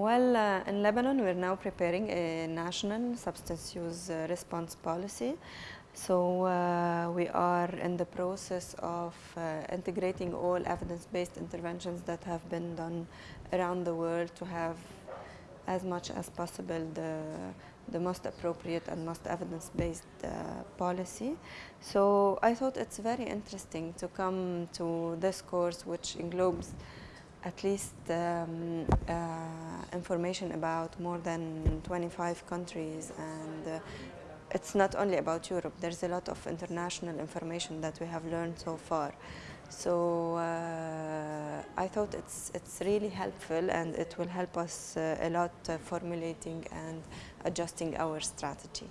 Well, uh, in Lebanon, we're now preparing a national substance use uh, response policy. So uh, we are in the process of uh, integrating all evidence-based interventions that have been done around the world to have as much as possible the, the most appropriate and most evidence-based uh, policy. So I thought it's very interesting to come to this course which englobes at least um, uh, information about more than 25 countries and uh, it's not only about Europe, there's a lot of international information that we have learned so far. So uh, I thought it's, it's really helpful and it will help us uh, a lot uh, formulating and adjusting our strategy.